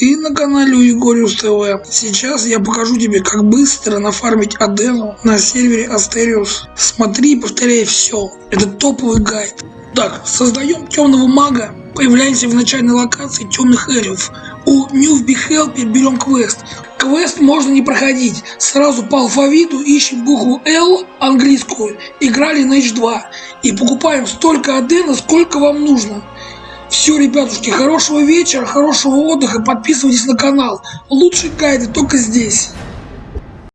Ты на канале у Егориус ТВ. Сейчас я покажу тебе, как быстро нафармить Адену на сервере Астериус. Смотри и повторяй все. Это топовый гайд. Так, создаем темного мага. Появляемся в начальной локации темных эльфов. У Ньюфби Хелпер берем квест. Квест можно не проходить. Сразу по алфавиту ищем букву L английскую. Играли на H2. И покупаем столько Адена, сколько вам нужно. Все, ребятушки, хорошего вечера, хорошего отдыха, подписывайтесь на канал. Лучшие гайды только здесь.